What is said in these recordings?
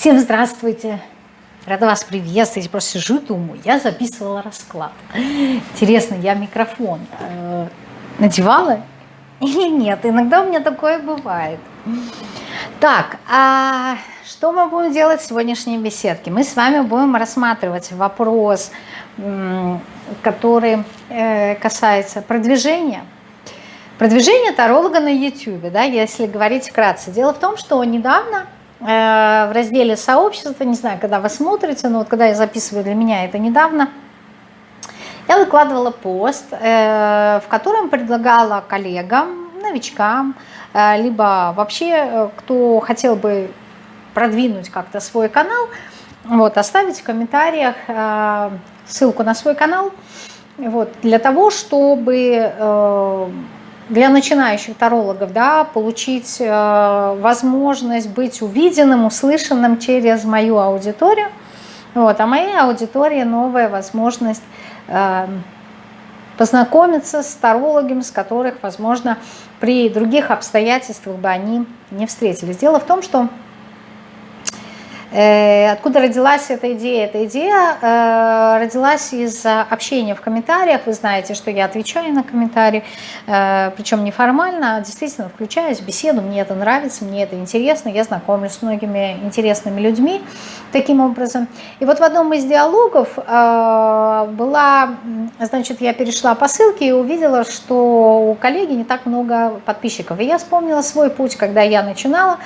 Всем здравствуйте! Рада вас приветствовать. Просто сижу, думаю, я записывала расклад. Интересно, я микрофон э, надевала или нет? Иногда у меня такое бывает. Так, а что мы будем делать в сегодняшней беседке? Мы с вами будем рассматривать вопрос, который э, касается продвижения. Продвижение таролога на YouTube, да, если говорить вкратце. Дело в том, что недавно в разделе сообщества, не знаю, когда вы смотрите, но вот когда я записываю для меня это недавно, я выкладывала пост, э, в котором предлагала коллегам, новичкам, э, либо вообще, кто хотел бы продвинуть как-то свой канал, вот, оставить в комментариях ссылку на свой канал, вот, для того, чтобы для начинающих тарологов, да, получить э, возможность быть увиденным, услышанным через мою аудиторию. Вот, а моей аудитории новая возможность э, познакомиться с тарологами, с которых, возможно, при других обстоятельствах бы они не встретились. Дело в том, что откуда родилась эта идея? Эта идея э, родилась из общения в комментариях. Вы знаете, что я отвечаю на комментарии, э, причем неформально, а действительно включаюсь в беседу. Мне это нравится, мне это интересно. Я знакомлюсь с многими интересными людьми таким образом. И вот в одном из диалогов была, значит, я перешла по ссылке и увидела, что у коллеги не так много подписчиков. И я вспомнила свой путь, когда я начинала.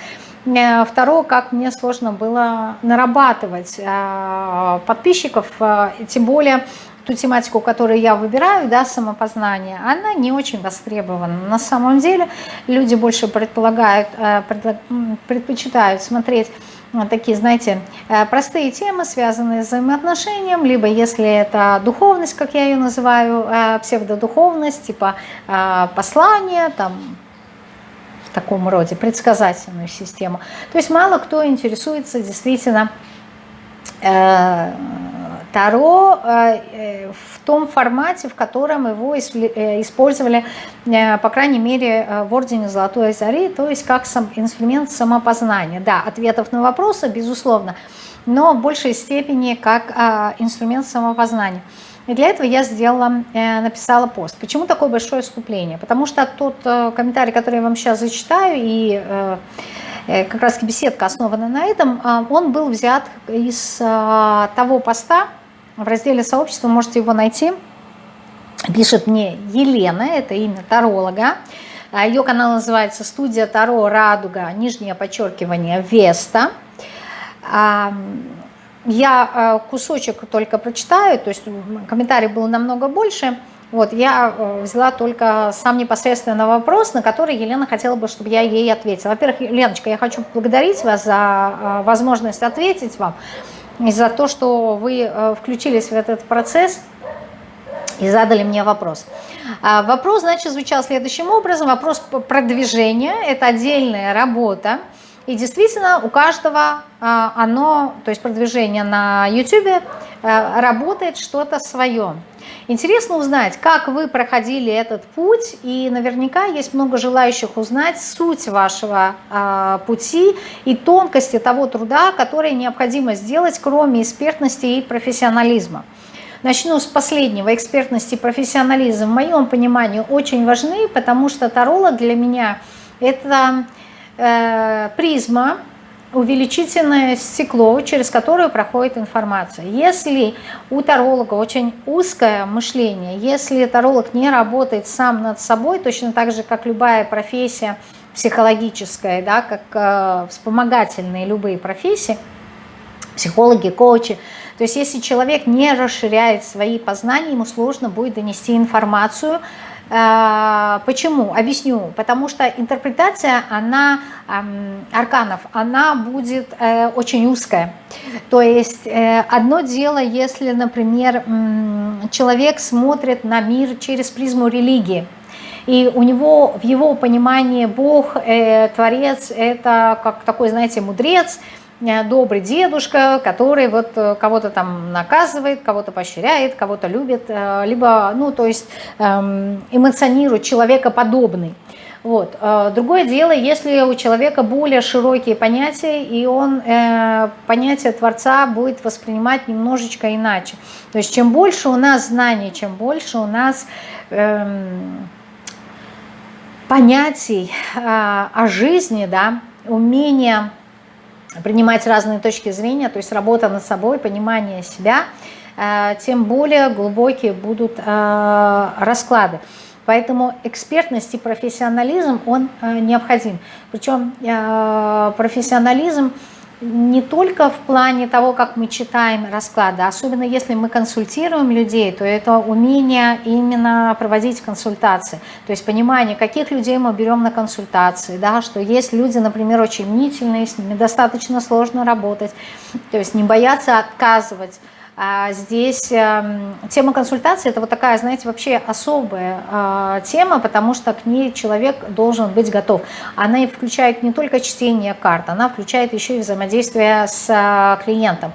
Э, второе, как мне сложно было нарабатывать э, подписчиков, э, тем более ту тематику, которую я выбираю, да, самопознание, она не очень востребована. На самом деле люди больше предполагают, предпочитают смотреть такие, знаете, простые темы, связанные с взаимоотношением, либо если это духовность, как я ее называю, псевдодуховность, типа послание, там, таком роде, предсказательную систему. То есть мало кто интересуется действительно э, Таро э, в том формате, в котором его э, использовали, э, по крайней мере, э, в Ордене Золотой Зари, то есть как сам, инструмент самопознания. Да, ответов на вопросы, безусловно, но в большей степени как э, инструмент самопознания. И для этого я сделала, э, написала пост. Почему такое большое вступление? Потому что тот э, комментарий, который я вам сейчас зачитаю, и э, как раз беседка основана на этом, он был взят из того поста в разделе сообщества, можете его найти. Пишет мне Елена, это имя таролога. Ее канал называется «Студия Таро Радуга», нижнее подчеркивание «Веста». Я э, кусочек только прочитаю, то есть комментарий был намного больше. Вот, я э, взяла только сам непосредственно вопрос, на который Елена хотела бы, чтобы я ей ответила. Во-первых, Леночка, я хочу поблагодарить вас за э, возможность ответить вам и за то, что вы включились в этот процесс и задали мне вопрос. А, вопрос, значит, звучал следующим образом. Вопрос продвижения – это отдельная работа, и действительно у каждого а, оно, то есть продвижение на YouTube, а, работает что-то свое. Интересно узнать, как вы проходили этот путь, и наверняка есть много желающих узнать суть вашего а, пути и тонкости того труда, который необходимо сделать, кроме экспертности и профессионализма. Начну с последнего. Экспертность и профессионализм в моем понимании очень важны, потому что таролог для меня это Э, призма, увеличительное стекло, через которое проходит информация. Если у таролога очень узкое мышление, если таролог не работает сам над собой, точно так же, как любая профессия психологическая, да, как э, вспомогательные любые профессии, психологи, коучи, то есть если человек не расширяет свои познания, ему сложно будет донести информацию, Э, почему? Объясню. Потому что интерпретация, она, арканов, она будет э, очень узкая. То есть э, одно дело, если, например, человек смотрит на мир через призму религии, и у него, в его понимании Бог, Творец, это как такой, знаете, мудрец – Э, добрый дедушка, который вот э, кого-то там наказывает, кого-то поощряет, кого-то любит, э, либо, ну, то есть эм, эмоционирует, человекоподобный. Вот. Э, другое дело, если у человека более широкие понятия, и он э, понятие Творца будет воспринимать немножечко иначе. То есть чем больше у нас знаний, чем больше у нас э, понятий э, о жизни, да, умения принимать разные точки зрения, то есть работа над собой, понимание себя, э, тем более глубокие будут э, расклады. Поэтому экспертность и профессионализм, он э, необходим. Причем профессионализм не только в плане того, как мы читаем расклады, особенно если мы консультируем людей, то это умение именно проводить консультации. То есть понимание, каких людей мы берем на консультации, да, что есть люди, например, очень мнительные, с ними достаточно сложно работать, то есть не бояться отказывать, здесь эм, тема консультации – это вот такая, знаете, вообще особая а, тема, потому что к ней человек должен быть готов. Она и включает не только чтение карт, она включает еще и взаимодействие с а, клиентом.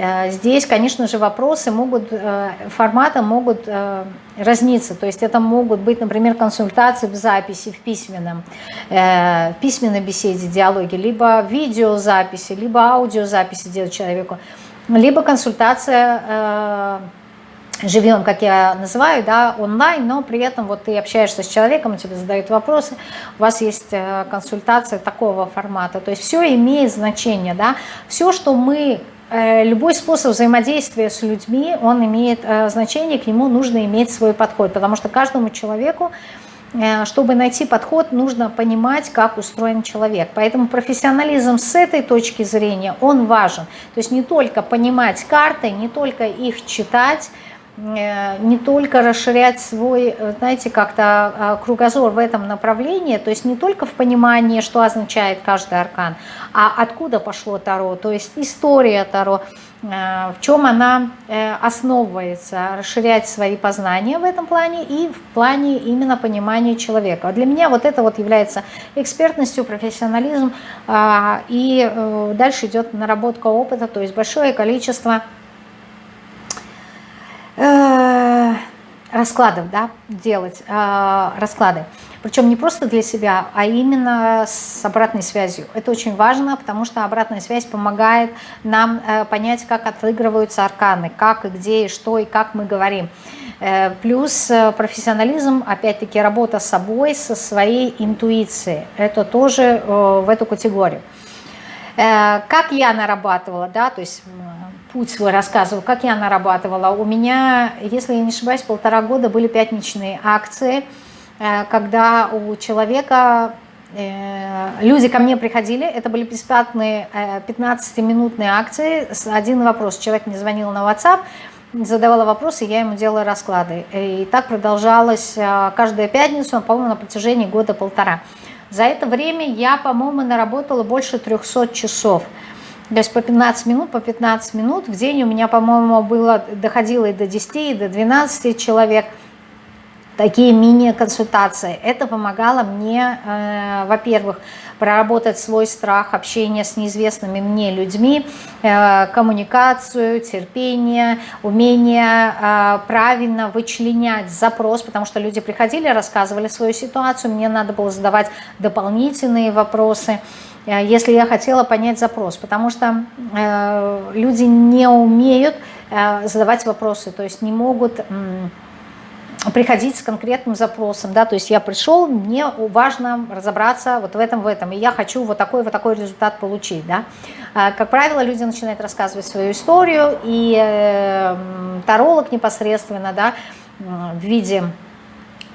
Э, здесь, конечно же, вопросы могут, э, форматы могут э, разниться. То есть это могут быть, например, консультации в записи, в письменном, в письменной беседе, диалоге, либо видеозаписи, либо аудиозаписи делать человеку либо консультация э, живем, как я называю, да, онлайн, но при этом вот ты общаешься с человеком, тебе задают вопросы, у вас есть э, консультация такого формата. То есть все имеет значение, да, все, что мы э, Любой способ взаимодействия с людьми, он имеет э, значение, к нему нужно иметь свой подход, потому что каждому человеку чтобы найти подход, нужно понимать, как устроен человек. Поэтому профессионализм с этой точки зрения, он важен. То есть не только понимать карты, не только их читать, э, не только расширять свой, э, знаете, как-то кругозор в этом направлении, то есть не только в понимании, что означает каждый аркан, а откуда пошло Таро, то есть история Таро, Э, в чем она э, основывается, расширять свои познания в этом плане и в плане именно понимания человека. Для меня вот это вот является экспертностью, профессионализм, а, и э, дальше идет наработка опыта, то есть большое количество раскладов, да, делать расклады. Причем не просто для себя, а именно с обратной связью. Это очень важно, потому что обратная связь помогает нам э, понять, как отыгрываются арканы, как и где, и что, и как мы говорим. Э, плюс э, профессионализм, опять-таки работа с собой, со своей интуицией. Это тоже в эту категорию. Как я нарабатывала, да, то есть путь свой рассказываю, как я нарабатывала. У меня, если я не ошибаюсь, полтора года были пятничные акции – когда у человека, э, люди ко мне приходили, это были бесплатные 15-минутные э, акции, один вопрос, человек мне звонил на WhatsApp, задавала вопросы, я ему делала расклады. И так продолжалось каждую пятницу, по-моему, на протяжении года-полтора. За это время я, по-моему, наработала больше 300 часов. То есть по 15 минут, по 15 минут в день у меня, по-моему, было, доходило и до 10, и до 12 человек – такие мини-консультации. Это помогало мне, э, во-первых, проработать свой страх общения с неизвестными мне людьми, э, коммуникацию, терпение, умение э, правильно вычленять запрос, потому что люди приходили, рассказывали свою ситуацию, мне надо было задавать дополнительные вопросы, э, если я хотела понять запрос, потому что э, люди не умеют э, задавать вопросы, то есть не могут... Приходить с конкретным запросом, да, то есть я пришел, мне важно разобраться вот в этом, в этом, и я хочу вот такой, вот такой результат получить, да. А, как правило, люди начинают рассказывать свою историю, и э, таролог непосредственно, да, в виде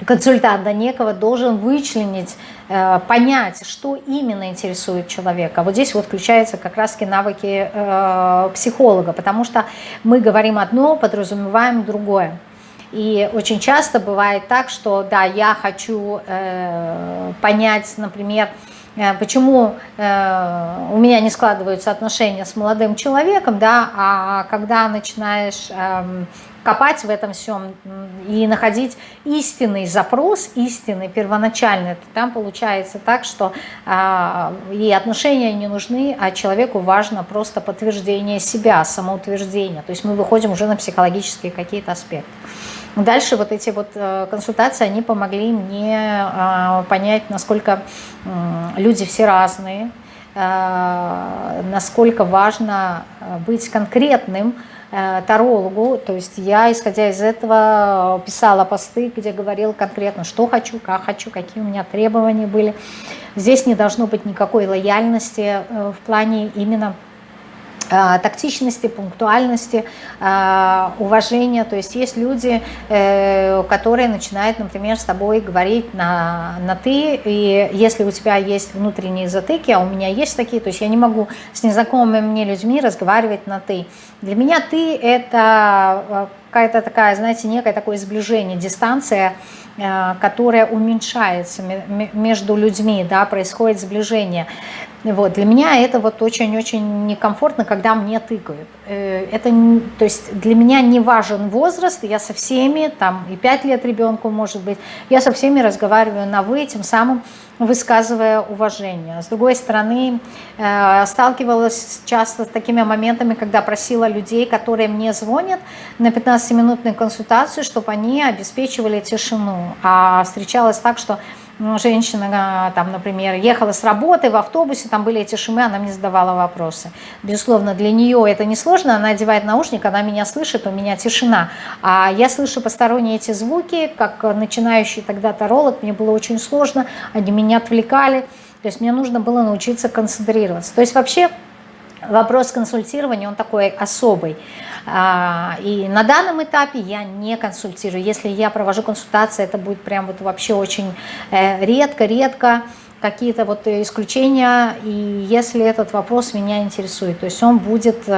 консультанта некого должен вычленить, э, понять, что именно интересует человека. Вот здесь вот включаются как раз навыки э, психолога, потому что мы говорим одно, подразумеваем другое. И очень часто бывает так, что да, я хочу э, понять, например, э, почему э, у меня не складываются отношения с молодым человеком, да, а когда начинаешь э, копать в этом всем и находить истинный запрос, истинный, первоначальный, то там получается так, что э, и отношения не нужны, а человеку важно просто подтверждение себя, самоутверждение. То есть мы выходим уже на психологические какие-то аспекты. Дальше вот эти вот э, консультации, они помогли мне а, понять, насколько люди все разные, а, насколько важно э, быть конкретным э, тарологу. То есть я, исходя из этого, писала посты, где говорила конкретно, что хочу, как хочу, какие у меня требования были. Здесь не должно быть никакой лояльности в плане именно Э, тактичности, пунктуальности, э, уважения. То есть есть люди, э, которые начинают, например, с тобой говорить на, на «ты», и если у тебя есть внутренние затыки, а у меня есть такие, то есть я не могу с незнакомыми мне людьми разговаривать на «ты». Для меня «ты» — это какая-то такая, знаете, некое такое сближение, дистанция, которая уменьшается между людьми, да, происходит сближение. Вот, для меня это вот очень-очень некомфортно, когда мне тыкают. Э, это, то есть для меня не важен возраст, я со всеми, там и 5 лет ребенку может быть, я со всеми разговариваю на «вы», тем самым высказывая уважение. С другой стороны, э, сталкивалась часто с такими моментами, когда просила людей, которые мне звонят на 15-минутную консультацию, чтобы они обеспечивали тишину. А встречалось так, что ну, женщина, там, например, ехала с работы в автобусе, там были эти шумы, она мне задавала вопросы. Безусловно, для нее это не сложно, она одевает наушник, она меня слышит, у меня тишина. А я слышу посторонние эти звуки, как начинающий тогда таролог, мне было очень сложно, они меня отвлекали, то есть мне нужно было научиться концентрироваться. То есть вообще вопрос консультирования, он такой особый. А, и на данном этапе я не консультирую. Если я провожу консультации, это будет прям вот вообще очень редко-редко. Э, какие-то вот исключения, и если этот вопрос меня интересует, то есть он будет э,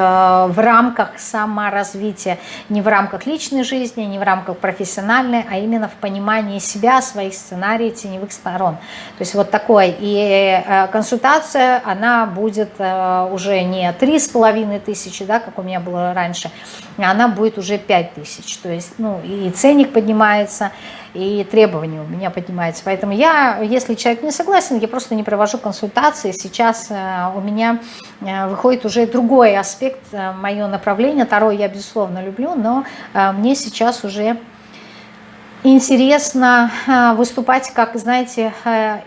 в рамках саморазвития, не в рамках личной жизни, не в рамках профессиональной, а именно в понимании себя, своих сценариев, теневых сторон. То есть вот такой. И э, консультация, она будет э, уже не три с половиной тысячи, да, как у меня было раньше, а она будет уже пять тысяч. То есть, ну, и ценник поднимается, и требования у меня поднимаются. Поэтому я, если человек не согласен, я просто не провожу консультации. Сейчас э, у меня э, выходит уже другой аспект, э, мое направление. Таро я, безусловно, люблю, но мне сейчас уже интересно выступать, как, знаете,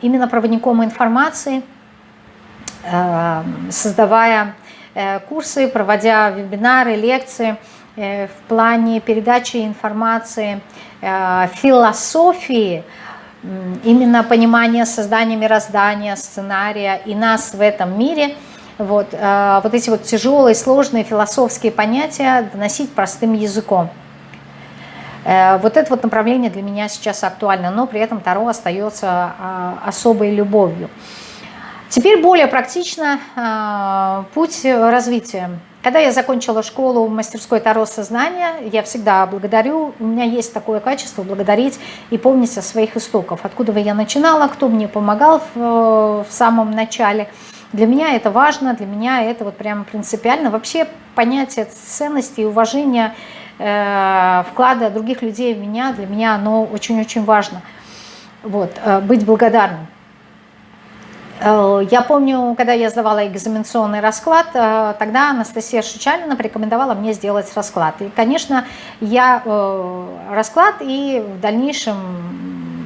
именно проводником информации, создавая курсы, проводя вебинары, лекции в плане передачи информации – философии, именно понимания создания мироздания, сценария и нас в этом мире, вот, э, вот эти вот тяжелые, сложные философские понятия доносить простым языком. Э, вот это вот направление для меня сейчас актуально, но при этом Таро остается особой любовью. Теперь более практично путь развития. Когда я закончила школу в мастерской Таро сознания, я всегда благодарю, у меня есть такое качество благодарить и помнить о своих истоках, откуда я начинала, кто мне помогал в, в самом начале. Для меня это важно, для меня это вот прямо принципиально. Вообще понятие ценности и уважения э, вклада других людей в меня, для меня оно очень-очень важно. Вот, э, быть благодарным. Э, я помню, когда я сдавала экзаменационный расклад, э, тогда Анастасия Шичалина порекомендовала мне сделать расклад. И, конечно, я э, расклад, и в дальнейшем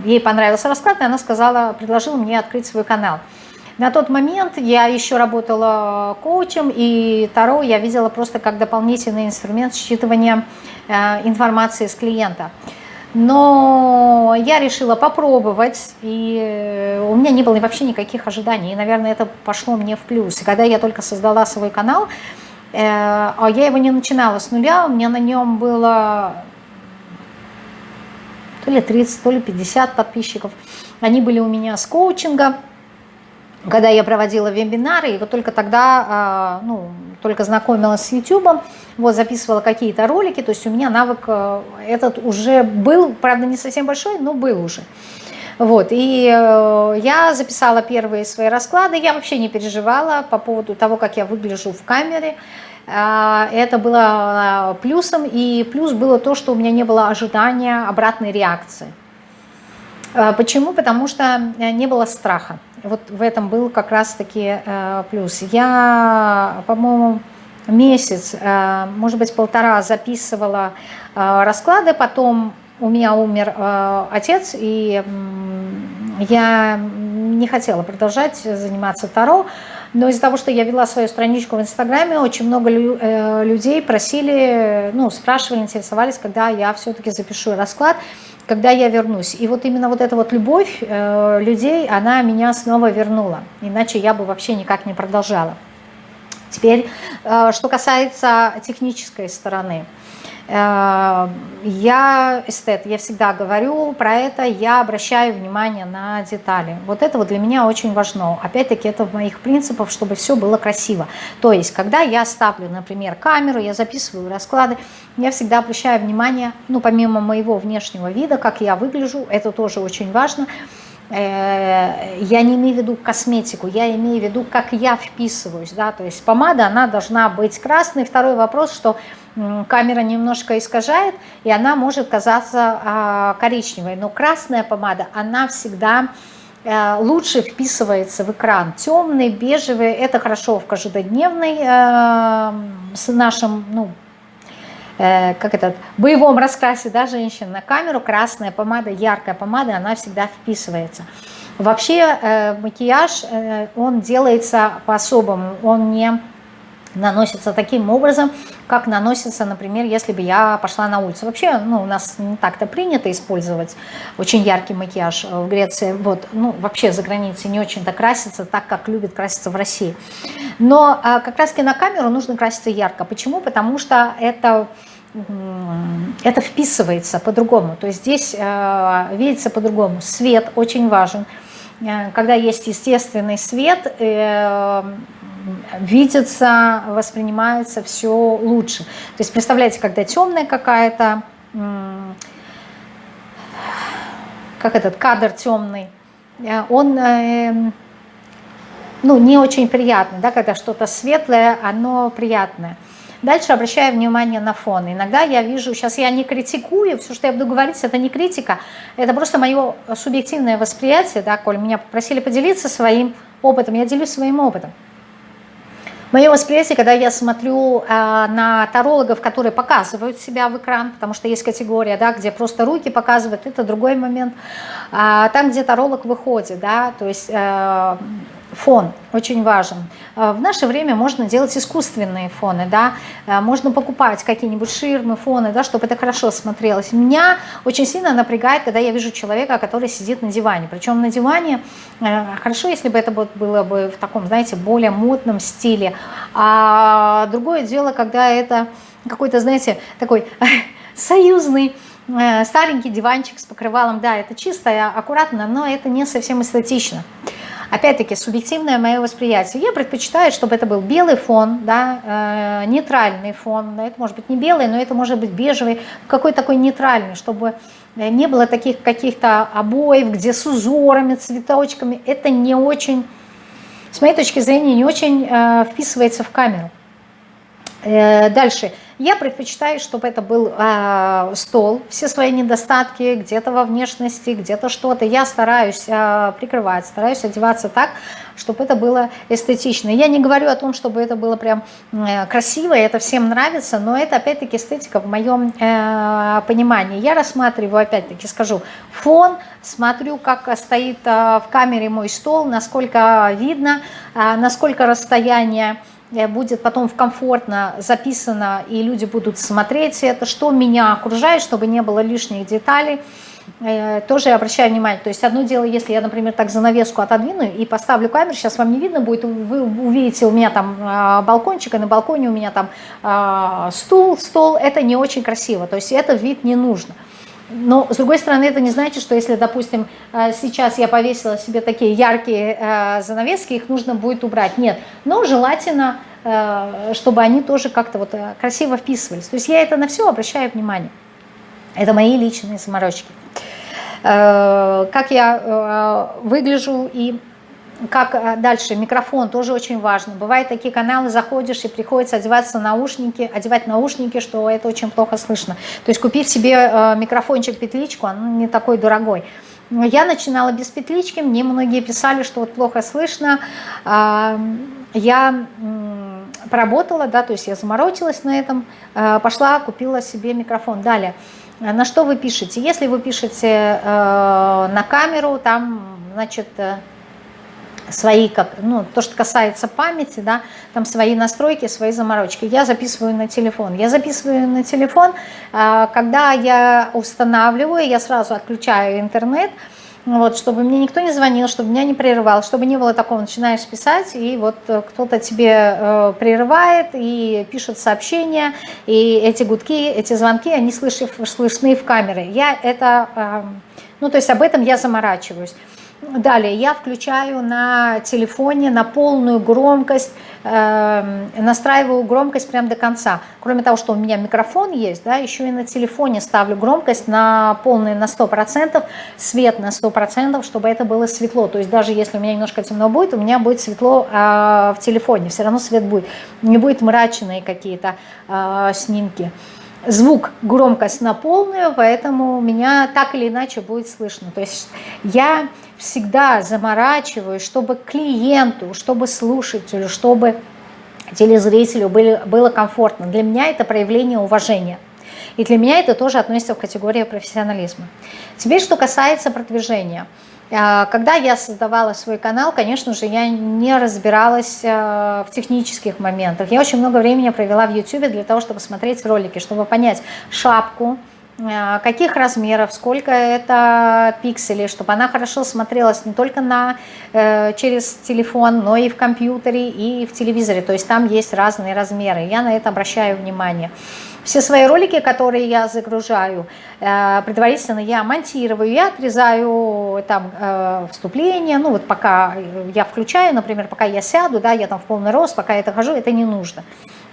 ей понравился расклад, и она сказала, предложила мне открыть свой канал. На тот момент я еще работала коучем, и Таро я видела просто как дополнительный инструмент считывания информации с клиента. Но я решила попробовать, и э, у меня не было вообще никаких ожиданий. И, наверное, это пошло мне в плюс. И когда я только создала свой канал, э, а я его не начинала с нуля, у меня на нем было то ли 30, то ли 50 подписчиков. Они были у меня с коучинга когда я проводила вебинары, и вот только тогда, а, ну, только знакомилась с YouTube, вот, записывала какие-то ролики, то есть у меня навык э, этот уже был, правда, не совсем большой, но был уже. Вот, и э, я записала первые свои расклады, я вообще не переживала по поводу того, как я выгляжу в камере, а, это было а, плюсом, и плюс было то, что у меня не было ожидания обратной реакции. А, почему? Потому что э, не было страха. Вот в этом был как раз-таки э, плюс. Я, по-моему, месяц, э, может быть, полтора записывала расклады, потом у меня умер э, отец, и я не хотела продолжать заниматься Таро, но из-за того, что я вела свою страничку в Инстаграме, очень много э, людей просили, ну, спрашивали, интересовались, когда я все-таки запишу расклад, когда я вернусь. И вот именно вот эта вот любовь э, людей, она меня снова вернула. Иначе я бы вообще никак не продолжала. Теперь, э, что касается технической стороны. Э, я эстет, я всегда говорю про это, я обращаю внимание на детали. Вот это вот для меня очень важно. Опять-таки это в моих принципах, чтобы все было красиво. То есть, когда я ставлю, например, камеру, я записываю расклады, я всегда обращаю внимание, ну, помимо моего внешнего вида, как я выгляжу, это тоже очень важно, я не имею в виду косметику, я имею в виду, как я вписываюсь, да, то есть помада, она должна быть красной. Второй вопрос, что камера немножко искажает, и она может казаться а, коричневой. Но красная помада, она всегда э, лучше вписывается в экран. Темный, бежевый, это хорошо в каждодневной э, с нашим, ну, э, как этот, боевом раскрасе, да, женщин на камеру. Красная помада, яркая помада, она всегда вписывается. Вообще макияж, он делается по-особому, он не наносится таким образом, как наносится, например, если бы я пошла на улицу. Вообще, ну, у нас не так-то принято использовать очень яркий макияж в Греции. Вот, ну, вообще за границей не очень-то красится так, как любят краситься в России. Но а, как раз-таки на камеру нужно краситься ярко. Почему? Потому что это это вписывается по-другому. То есть здесь э, видится по-другому. Свет очень важен. Э, когда есть естественный свет, э, видится, воспринимается все лучше. То есть представляете, когда темная какая-то, как этот кадр темный, э, он ну, не очень приятный, да, когда что-то светлое, оно приятное. Дальше обращаю внимание на фон. Иногда я вижу, сейчас я не критикую, все, что я буду говорить, это не критика, это просто мое субъективное восприятие, да, коль меня попросили поделиться своим опытом, я делюсь своим опытом. Мое восприятие, когда я смотрю э, на тарологов, которые показывают себя в экран, потому что есть категория, да, где просто руки показывают, это другой момент. А там, где таролог выходит, да, то есть... Э, фон очень важен. Э, в наше время можно делать искусственные фоны, да, э, можно покупать какие-нибудь ширмы, фоны, да, чтобы это хорошо смотрелось. Меня очень сильно напрягает, когда я вижу человека, который сидит на диване. Причем на диване, э, хорошо, если бы это было бы в таком, знаете, более модном стиле. А другое дело, когда это какой-то, знаете, такой союзный, старенький диванчик с покрывалом, да, это чисто, аккуратно, но это не совсем эстетично. Опять-таки, субъективное мое восприятие. Я предпочитаю, чтобы это был белый фон, да, э, нейтральный фон. Это может быть не белый, но это может быть бежевый, какой такой нейтральный, чтобы э, не было таких каких-то обоев, где с узорами, цветочками. Это не очень, с моей точки зрения, не очень э, вписывается в камеру. Э, дальше. Я предпочитаю, чтобы это был э, стол, все свои недостатки, где-то во внешности, где-то что-то. Я стараюсь э, прикрывать, стараюсь одеваться так, чтобы это было эстетично. Я не говорю о том, чтобы это было прям э, красиво, это всем нравится, но это опять-таки эстетика в моем э, понимании. Я рассматриваю, опять-таки скажу, фон, смотрю, как стоит э, в камере мой стол, насколько видно, э, насколько расстояние, будет потом комфортно записано, и люди будут смотреть это, что меня окружает, чтобы не было лишних деталей. Э, тоже я обращаю внимание, то есть одно дело, если я, например, так занавеску отодвину и поставлю камеру, сейчас вам не видно будет, вы увидите у меня там а, балкончик, и на балконе у меня там стул, стол, это не очень красиво, то есть это вид не нужно. Но, с другой стороны, это не значит, что если, допустим, э, сейчас я повесила себе такие яркие э, занавески, их нужно будет убрать. Нет, но желательно, э, чтобы они тоже как-то вот красиво вписывались. То есть я это на все обращаю внимание. Это мои личные заморочки. Как я выгляжу и как э, дальше, микрофон тоже очень важно. Бывают такие каналы, заходишь и приходится одеваться наушники, одевать наушники, что это очень плохо слышно. То есть купив себе э, микрофончик, петличку, он не такой дорогой. Я начинала без петлички, мне многие писали, что вот плохо слышно. Я поработала, да, то есть я заморочилась на этом, э, пошла, купила себе микрофон. Далее, на что вы пишете. Если вы пишете на камеру, там, значит, свои, как, ну, то, что касается памяти, да, там свои настройки, свои заморочки. Я записываю на телефон. Я записываю на телефон, когда я устанавливаю, я сразу отключаю интернет, вот, чтобы мне никто не звонил, чтобы меня не прерывал, чтобы не было такого, начинаешь писать, и вот э, кто-то тебе э, прерывает и пишет сообщения, и эти гудки, эти звонки, они слышны, слышны в камере. Я это, э, ну, то есть об этом я заморачиваюсь. Далее я включаю на телефоне на полную громкость, э, настраиваю громкость прямо до конца. Кроме того, что у меня микрофон есть, да, еще и на телефоне ставлю громкость на полную на 100%, свет на 100%, чтобы это было светло. То есть даже если у меня немножко темно будет, у меня будет светло э, в телефоне, все равно свет будет. Не будет мрачные какие-то э, снимки звук, громкость на полную, поэтому меня так или иначе будет слышно. То есть я всегда заморачиваюсь, чтобы клиенту, чтобы слушателю, чтобы телезрителю было, было комфортно. Для меня это проявление уважения. И для меня это тоже относится в категорию профессионализма. Теперь, что касается продвижения. А, когда я создавала свой канал, конечно же, я не разбиралась а, в технических моментах. Я очень много времени провела в YouTube для того, чтобы смотреть ролики, чтобы понять шапку, каких размеров, сколько это пикселей, чтобы она хорошо смотрелась не только на, э, через телефон, но и в компьютере, и в телевизоре. То есть там есть разные размеры. Я на это обращаю внимание. Все свои ролики, которые я загружаю, э, предварительно я монтирую, я отрезаю там э, вступление, ну вот пока я включаю, например, пока я сяду, да, я там в полный рост, пока я это хожу, это не нужно.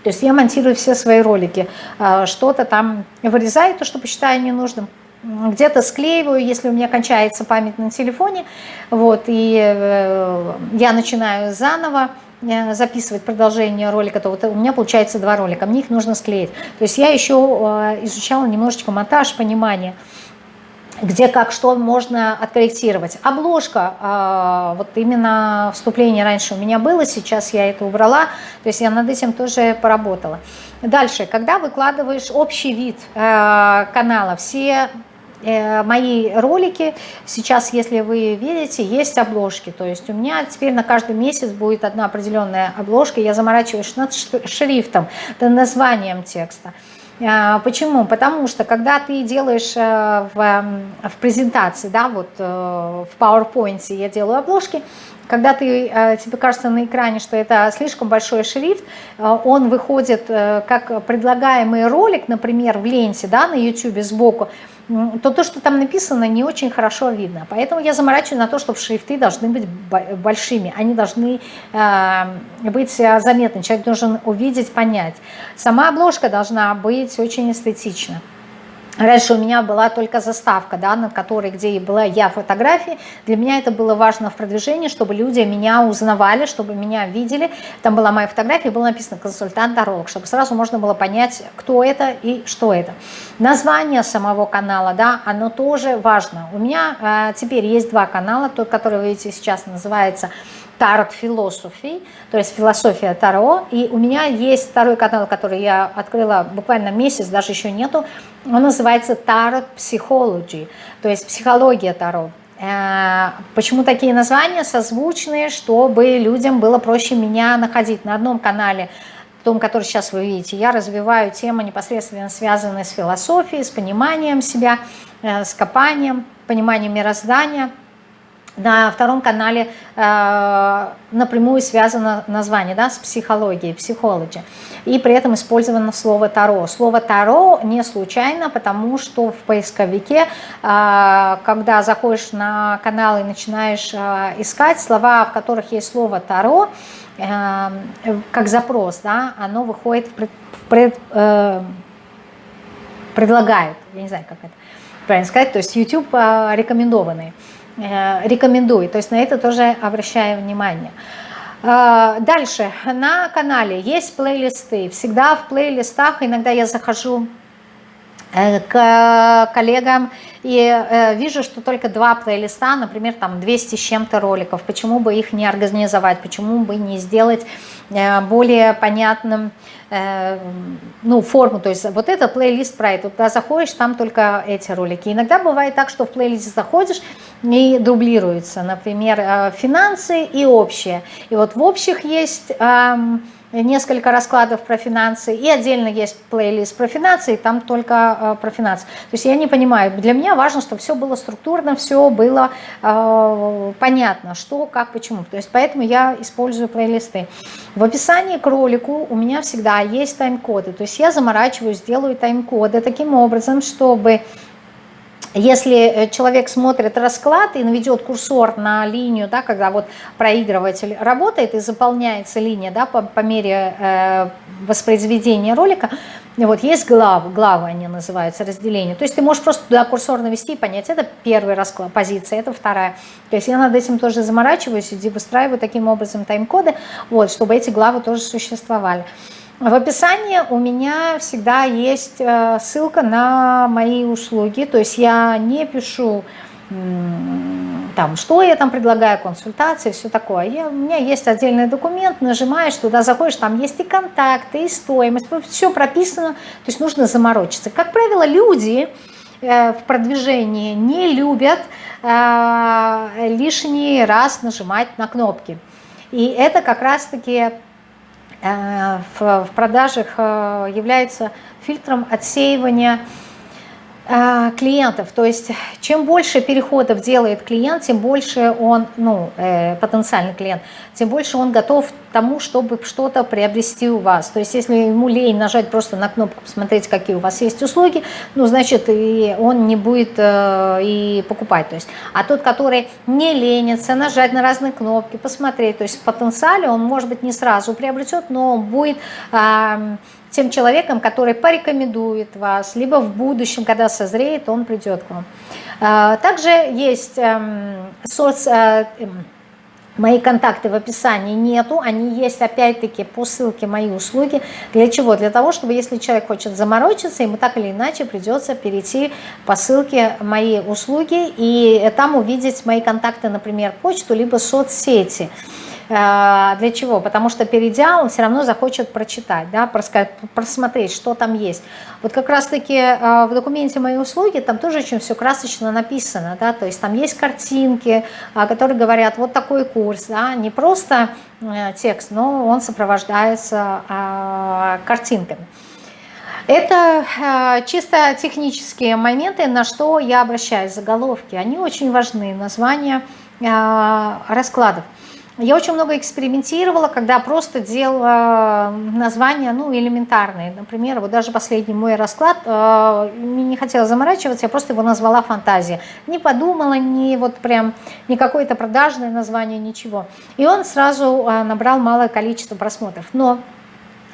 То есть я монтирую все свои ролики, э, что-то там вырезаю, то, что посчитаю ненужным, где-то склеиваю, если у меня кончается память на телефоне, вот, и я начинаю заново, Э, записывать продолжение ролика, то вот у меня получается два ролика, мне их нужно склеить. То есть я еще э, изучала немножечко монтаж, понимание, где как что можно откорректировать. Обложка, э, вот именно вступление раньше у меня было, сейчас я это убрала, то есть я над этим тоже поработала. Дальше, когда выкладываешь общий вид канала, все Э, мои ролики, сейчас, если вы видите, есть обложки. То есть у меня теперь на каждый месяц будет одна определенная обложка. Я заморачиваюсь над шрифтом, над названием текста. А, почему? Потому что когда ты делаешь э, в, в презентации, да, вот э, в PowerPoint я делаю обложки, когда ты, тебе кажется на экране, что это слишком большой шрифт, он выходит как предлагаемый ролик, например, в ленте да, на YouTube сбоку, то то, что там написано, не очень хорошо видно. Поэтому я заморачиваю на то, чтобы шрифты должны быть большими, они должны э, быть э, заметны, человек должен увидеть, понять. Сама обложка должна быть очень эстетична. Раньше у меня была только заставка, да, над которой, где была я фотографии. Для меня это было важно в продвижении, чтобы люди меня узнавали, чтобы меня видели. Там была моя фотография, было написано «консультант-таролог», чтобы сразу можно было понять, кто это и что это. Название самого канала, да, оно тоже важно. У меня э, теперь есть два канала. Тот, который вы видите сейчас, называется Tarot Philosophy, то есть философия Таро. И у меня есть второй канал, который я открыла буквально месяц, даже еще нету. Он называется Tarot Psychology, то есть психология Таро. Э, почему такие названия созвучные, чтобы людям было проще меня находить на одном канале, том, который сейчас вы видите, я развиваю темы непосредственно связанные с философией, с пониманием себя, э, с копанием, пониманием мироздания – на втором канале э, напрямую связано название да, с психологией, психологи. И при этом использовано слово «таро». Слово «таро» не случайно, потому что в поисковике, э, когда заходишь на канал и начинаешь э, искать слова, в которых есть слово «таро», э, как запрос, да, оно выходит в, пред, в пред, э, предлагает, я не знаю, как это правильно сказать, то есть YouTube э, рекомендованные. Э, рекомендую. То есть на это тоже обращаю внимание. Э, дальше, на канале есть плейлисты. Всегда в плейлистах, иногда я захожу Э, к коллегам и э, вижу, что только два плейлиста, например, там 200 с чем-то роликов. Почему бы их не организовать, почему бы не сделать более понятным ну, форму, то есть вот это плейлист про это, туда заходишь, там только эти ролики. Иногда бывает так, что в плейлист заходишь и дублируется, например, финансы и общее. И вот в общих есть несколько раскладов про финансы, и отдельно есть плейлист про финансы, и там только э, про финансы. То есть я не понимаю, для меня важно, чтобы все было структурно, все было э, понятно, что, как, почему. То есть поэтому я использую плейлисты. В описании к ролику у меня всегда есть тайм-коды, то есть я заморачиваюсь, делаю тайм-коды таким образом, чтобы если э, человек смотрит расклад и наведет курсор на линию, да, когда вот проигрыватель работает и заполняется линия да, по, по мере э, воспроизведения ролика, вот есть главы, главы они называются, разделение. То есть ты можешь просто туда курсор навести и понять, это первый расклад, позиция, это вторая. То есть я над этим тоже заморачиваюсь и выстраиваю таким образом тайм-коды, вот, чтобы эти главы тоже существовали. В описании у меня всегда есть э, ссылка на мои услуги, то есть я не пишу там, что я там предлагаю, консультации, все такое. Я, у меня есть отдельный документ, нажимаешь, туда заходишь, там есть и контакты, и стоимость, все прописано, то есть нужно заморочиться. Как правило, люди э, в продвижении не любят э, лишний раз нажимать на кнопки. И это как раз-таки в продажах э, является фильтром отсеивания Э, клиентов. То есть чем больше переходов делает клиент, тем больше он, ну, э, потенциальный клиент, тем больше он готов к тому, чтобы что-то приобрести у вас. То есть если ему лень нажать просто на кнопку, посмотреть, какие у вас есть услуги, ну, значит, и он не будет э, и покупать. То есть, а тот, который не ленится, нажать на разные кнопки, посмотреть, то есть в потенциале он, может быть, не сразу приобретет, но он будет... Э, тем человеком, который порекомендует вас, либо в будущем, когда созреет, он придет к вам. А, также есть эм, соц... Э, эм, мои контакты в описании нету, они есть опять-таки по ссылке мои услуги. Для чего? Для того, чтобы если человек хочет заморочиться, ему так или иначе придется перейти по ссылке мои услуги и там увидеть мои контакты, например, почту, либо соцсети. Э, для чего? Потому что перейдя, он все равно захочет прочитать, да, просмотреть, что там есть. Вот как раз-таки э, в документе «Мои услуги» там тоже очень все красочно написано, да, то есть там есть картинки, э, которые говорят, вот такой курс, да, не просто текст, но он сопровождается картинками. Это э, чисто технические моменты, на что я обращаюсь, заголовки. Они очень важны, названия э, раскладов. Я очень много экспериментировала, когда просто делала названия, ну, элементарные. Например, вот даже последний мой расклад, э, не хотела заморачиваться, я просто его назвала «Фантазия». Не подумала, ни вот прям, ни какое-то продажное название, ничего. И он сразу э, набрал малое количество просмотров. Но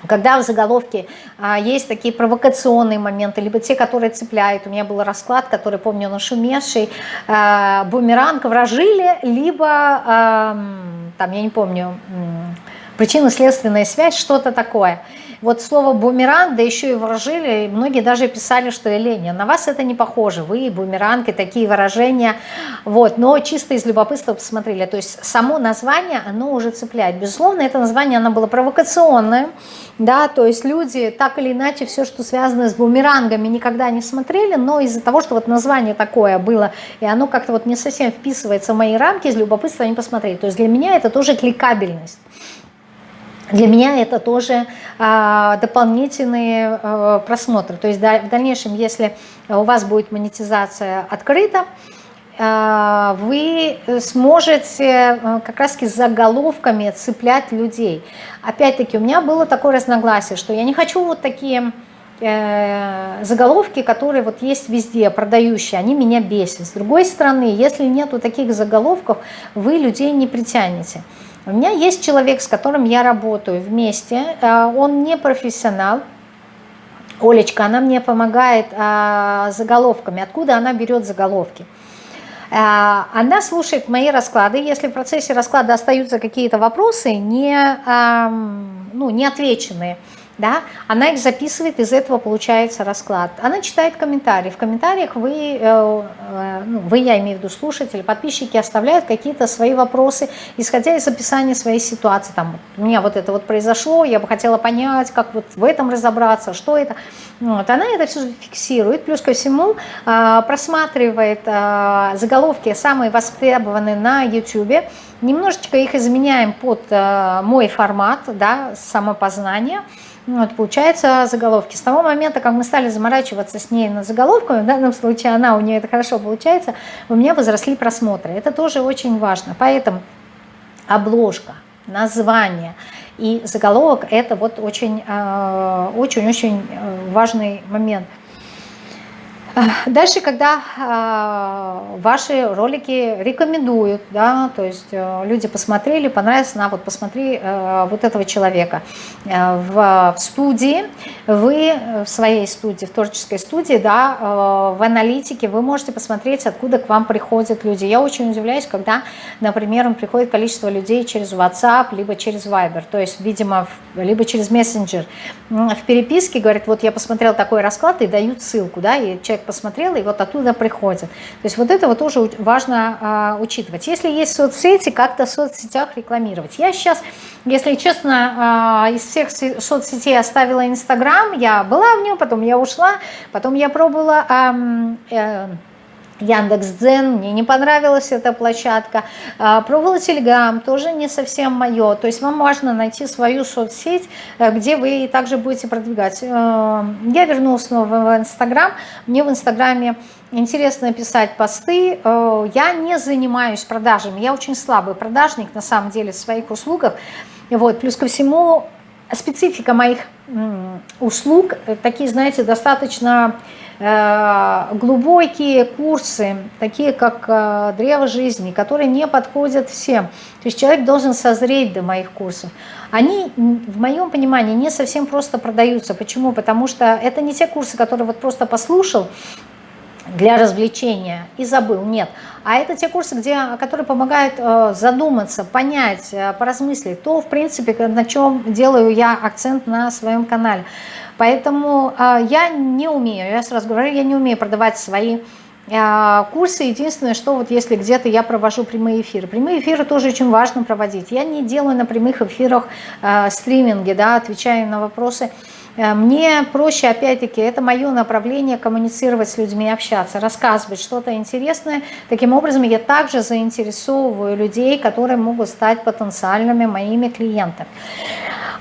когда в заголовке а, есть такие провокационные моменты, либо те, которые цепляют. У меня был расклад, который, помню, нашумевший, а, бумеранг вражили, либо, а, там, я не помню, причинно-следственная связь, что-то такое – вот слово бумеранг, да еще и выражили, многие даже писали, что Еленя, на вас это не похоже, вы бумеранг и такие выражения, вот, но чисто из любопытства посмотрели, то есть само название, оно уже цепляет, безусловно, это название, оно было провокационное, да, то есть люди так или иначе все, что связано с бумерангами, никогда не смотрели, но из-за того, что вот название такое было, и оно как-то вот не совсем вписывается в мои рамки, из любопытства они посмотрели, то есть для меня это тоже кликабельность, для меня это тоже а, дополнительные а, просмотры. То есть в дальнейшем, если у вас будет монетизация открыта, а, вы сможете как раз с заголовками цеплять людей. Опять-таки, у меня было такое разногласие, что я не хочу вот такие э, заголовки, которые вот есть везде, продающие, они меня бесят. С другой стороны, если нету таких заголовков, вы людей не притянете. У меня есть человек, с которым я работаю вместе, э, он не профессионал, Олечка, она мне помогает а, заголовками. Откуда она берет заголовки? А, она слушает мои расклады. Если в процессе расклада остаются какие-то вопросы не, ну, не отвеченные, да, она их записывает, из этого получается расклад. Она читает комментарии. В комментариях вы, э, э, ну, вы, я имею в виду слушатели, подписчики оставляют какие-то свои вопросы, исходя из описания своей ситуации. Там, у меня вот это вот произошло, я бы хотела понять, как вот в этом разобраться, что это. Вот, она это все фиксирует, плюс ко всему э, просматривает заголовки, самые востребованные на YouTube, немножечко их изменяем под мой формат, да, самопознания, вот, получается заголовки. С того момента, как мы стали заморачиваться с ней над заголовками, в данном случае она, у нее это хорошо получается, у меня возросли просмотры. Это тоже очень важно. Поэтому обложка, название и заголовок – это вот очень-очень-очень э, важный момент – Дальше, когда э, ваши ролики рекомендуют, да, то есть э, люди посмотрели, понравилось, на вот посмотри э, вот этого человека. Э, в, студии, вы в своей студии, в творческой студии, да, в аналитике вы можете посмотреть, откуда к вам приходят люди. Я очень удивляюсь, когда, например, приходит количество людей через WhatsApp, либо через Viber, то есть, видимо, либо через Messenger. В переписке говорят, вот я посмотрел такой расклад и дают ссылку, да, и человек посмотрела, и вот оттуда приходит. То есть вот это вот тоже важно а, учитывать. Если есть соцсети, как-то в соцсетях рекламировать. Я сейчас, если честно, а, из всех соцсетей оставила Инстаграм, я была в нем, потом я ушла, потом я пробовала... А, а, Яндекс.Дзен, мне не понравилась эта площадка. А, пробовала Телеграм, тоже не совсем мое. То есть вам важно найти свою соцсеть, э, где вы также будете продвигать. Э, я вернулась снова в Инстаграм. Мне в Инстаграме интересно писать посты. Э, я не занимаюсь продажами. Я очень слабый продажник на самом деле в своих услугах. Вот. Плюс ко всему специфика моих услуг, такие, знаете, достаточно Э, глубокие курсы, такие как э, «Древо жизни», которые не подходят всем. То есть человек должен созреть до моих курсов. Они, в моем понимании, не совсем просто продаются. Почему? Потому что это не те курсы, которые вот просто послушал, для развлечения и забыл, нет. А это те курсы, где, которые помогают э, задуматься, понять, э, поразмыслить. То, в принципе, на чем делаю я акцент на своем канале. Поэтому э, я не умею, я сразу говорю, я не умею продавать свои э, курсы. Единственное, что вот если где-то я провожу прямые эфиры. Прямые эфиры тоже очень важно проводить. Я не делаю на прямых эфирах э, стриминги, да, отвечаю на вопросы. Мне проще, опять-таки, это мое направление коммуницировать с людьми, общаться, рассказывать что-то интересное. Таким образом, я также заинтересовываю людей, которые могут стать потенциальными моими клиентами.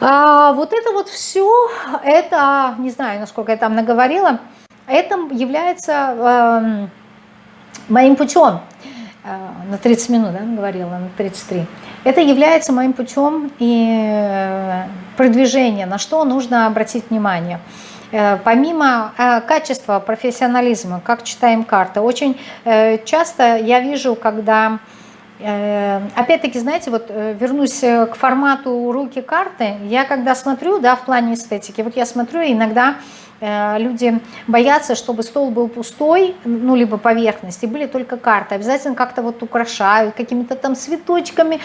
А вот это вот все, это, не знаю, насколько я там наговорила, это является э, моим путем. Э, на 30 минут, да, говорила, на 33. Это является моим путем и э, продвижения, на что нужно обратить внимание. Э, помимо качества, профессионализма, как читаем карты, очень часто я вижу, когда опять-таки, знаете, вот вернусь к формату руки-карты. Я когда смотрю, да, в плане эстетики, вот я смотрю, иногда люди боятся, чтобы стол был пустой, ну, либо поверхность, и были только карты. Обязательно как-то вот украшают какими-то там цветочками.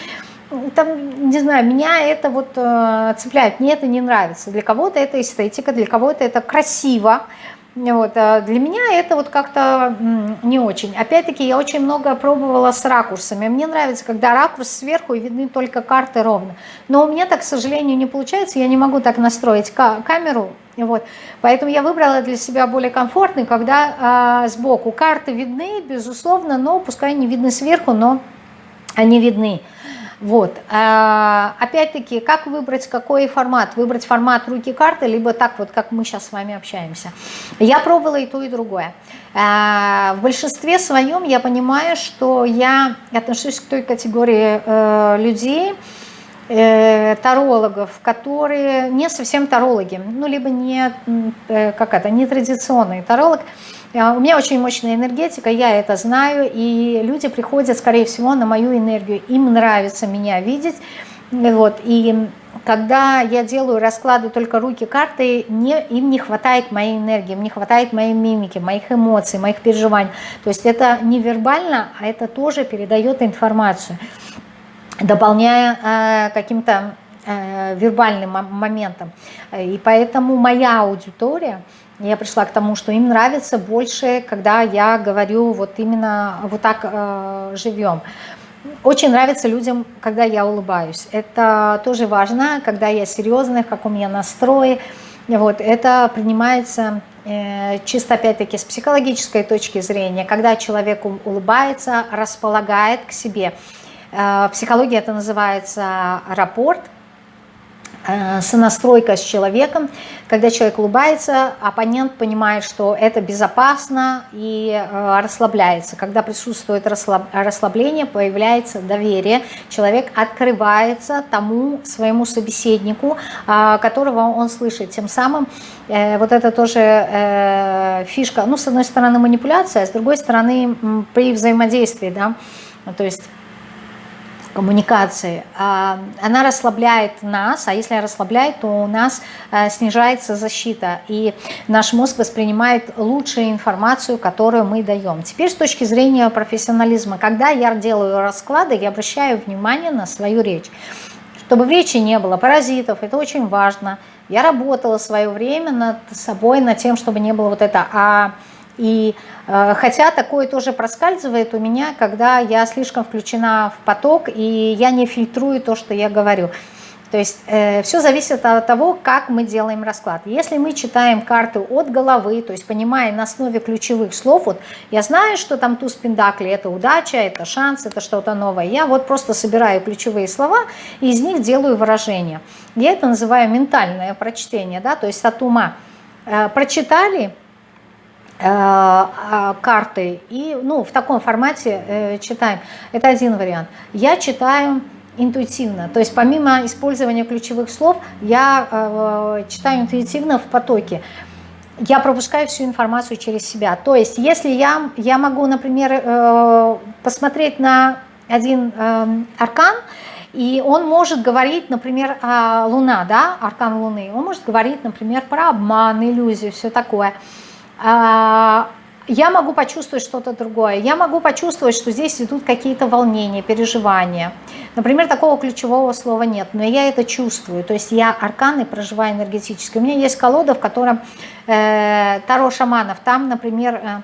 Там, не знаю, меня это вот цепляет, мне это не нравится. Для кого-то это эстетика, для кого-то это красиво, вот, а для меня это вот как-то не очень. Опять-таки я очень много пробовала с ракурсами. Мне нравится, когда ракурс сверху и видны только карты ровно. Но у меня так, к сожалению, не получается. Я не могу так настроить камеру. Вот. Поэтому я выбрала для себя более комфортный, когда а, сбоку карты видны, безусловно, но пускай не видны сверху, но они видны. Вот. А, опять-таки, как выбрать какой формат? Выбрать формат руки-карты, либо так вот, как мы сейчас с вами общаемся. Я пробовала и то, и другое. А, в большинстве своем я понимаю, что я отношусь к той категории э, людей, э, тарологов, которые не совсем тарологи, ну, либо не, э, как это, не традиционный таролог, а, у меня очень мощная энергетика, я это знаю, и люди приходят, скорее всего, на мою энергию. Им нравится меня видеть. Вот, и когда я делаю расклады только руки карты, не, им не хватает моей энергии, им не хватает моей мимики, моих эмоций, моих переживаний. То есть это не вербально, а это тоже передает информацию, дополняя э, каким-то э, вербальным моментом. И поэтому моя аудитория, я пришла к тому, что им нравится больше, когда я говорю вот именно вот так э, живем. Очень нравится людям, когда я улыбаюсь. Это тоже важно, когда я серьезная, как у меня настрой. Вот, это принимается э, чисто опять-таки с психологической точки зрения, когда человек улыбается, располагает к себе. Э, в психологии это называется рапорт – сонастройка с человеком. Когда человек улыбается, оппонент понимает, что это безопасно и э, расслабляется. Когда присутствует расслабление, появляется доверие. Человек открывается тому своему собеседнику, э, которого он слышит. Тем самым вот это тоже фишка, ну, с одной стороны манипуляция, а с другой стороны при взаимодействии, да, то есть коммуникации, а, она расслабляет нас, а если расслабляет, то у нас э, снижается защита, и наш мозг воспринимает лучшую информацию, которую мы даем. Теперь с точки зрения профессионализма, когда я делаю расклады, я обращаю внимание на свою речь. Чтобы в речи не было паразитов, это очень важно. Я работала свое время над собой, над тем, чтобы не было вот это «а», и э, хотя такое тоже проскальзывает у меня, когда я слишком включена в поток, и я не фильтрую то, что я говорю. То есть э, все зависит от того, как мы делаем расклад. Если мы читаем карты от головы, то есть понимая на основе ключевых слов, вот я знаю, что там туз пендакли, это удача, это шанс, это что-то новое. Я вот просто собираю ключевые слова и из них делаю выражение. Я это называю ментальное прочтение, да, то есть от ума. Э, прочитали, карты и ну, в таком формате э, читаем. Это один вариант. Я читаю интуитивно, то есть помимо использования ключевых слов, я э, читаю интуитивно в потоке. Я пропускаю всю информацию через себя. То есть если я, я могу, например, посмотреть на один аркан, и он может говорить, например, Луна, да, аркан Луны, он может говорить, например, про обман, иллюзию, все такое – а, я могу почувствовать что-то другое. Я могу почувствовать, что здесь идут какие-то волнения, переживания. Например, такого ключевого слова нет, но я это чувствую. То есть я арканы проживаю энергетически. У меня есть колода, в котором э, Таро шаманов. Там, например, э,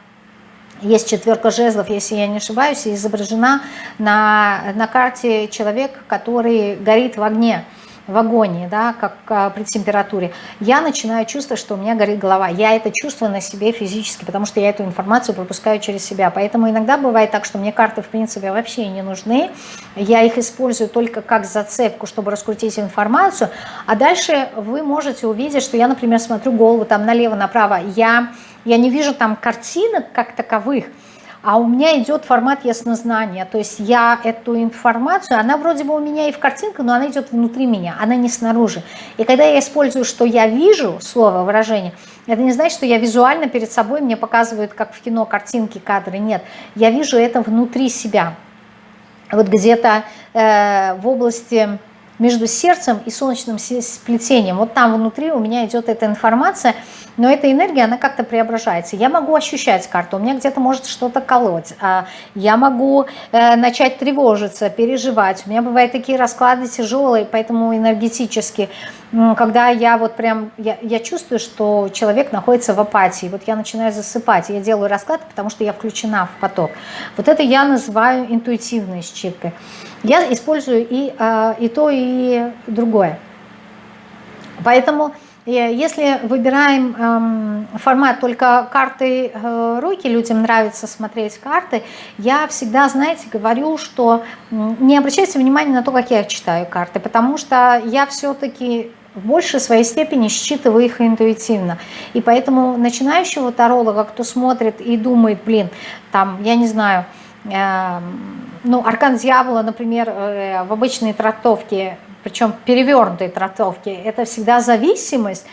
есть четверка жезлов, если я не ошибаюсь, изображена на, на карте человек, который горит в огне в агонии, да, как а, при температуре, я начинаю чувствовать, что у меня горит голова. Я это чувствую на себе физически, потому что я эту информацию пропускаю через себя. Поэтому иногда бывает так, что мне карты, в принципе, вообще не нужны. Я их использую только как зацепку, чтобы раскрутить информацию. А дальше вы можете увидеть, что я, например, смотрю голову там налево-направо. Я, я не вижу там картинок как таковых, а у меня идет формат яснознания, то есть я эту информацию, она вроде бы у меня и в картинке, но она идет внутри меня, она не снаружи. И когда я использую, что я вижу, слово, выражение, это не значит, что я визуально перед собой, мне показывают, как в кино, картинки, кадры, нет. Я вижу это внутри себя. Вот где-то э, в области между сердцем и солнечным сплетением. Вот там внутри у меня идет эта информация, но эта энергия, она как-то преображается. Я могу ощущать карту, у меня где-то может что-то колоть, а я могу э, начать тревожиться, переживать. У меня бывают такие расклады тяжелые, поэтому энергетически, когда я вот прям, я, я чувствую, что человек находится в апатии, вот я начинаю засыпать, я делаю расклад, потому что я включена в поток. Вот это я называю интуитивной считкой. Я использую и, э, и то, и другое. Поэтому э, если выбираем эм, формат только карты э, руки, людям нравится смотреть карты, я всегда, знаете, говорю, что не обращайте внимания на то, как я читаю карты, потому что я все-таки в большей своей степени считываю их интуитивно. И поэтому начинающего таролога, кто смотрит и думает, блин, там, я не знаю, Эм, ну, аркан дьявола, например, э, в обычной трактовке, причем перевернутой трактовке, это всегда зависимость,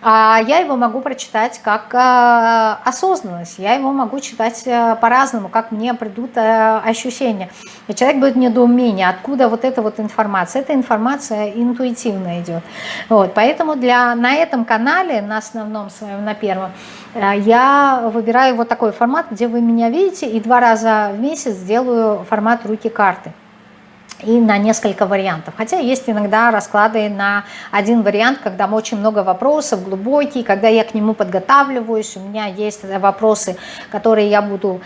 а я его могу прочитать как э, осознанность, я его могу читать э, по-разному, как мне придут э, ощущения. И человек будет недоумение, откуда вот эта вот информация. Эта информация интуитивно идет. Вот, поэтому для, на этом канале, на основном своем, на первом, я выбираю вот такой формат, где вы меня видите, и два раза в месяц делаю формат руки-карты. И на несколько вариантов. Хотя есть иногда расклады на один вариант, когда очень много вопросов, глубокий, когда я к нему подготавливаюсь, у меня есть вопросы, которые я буду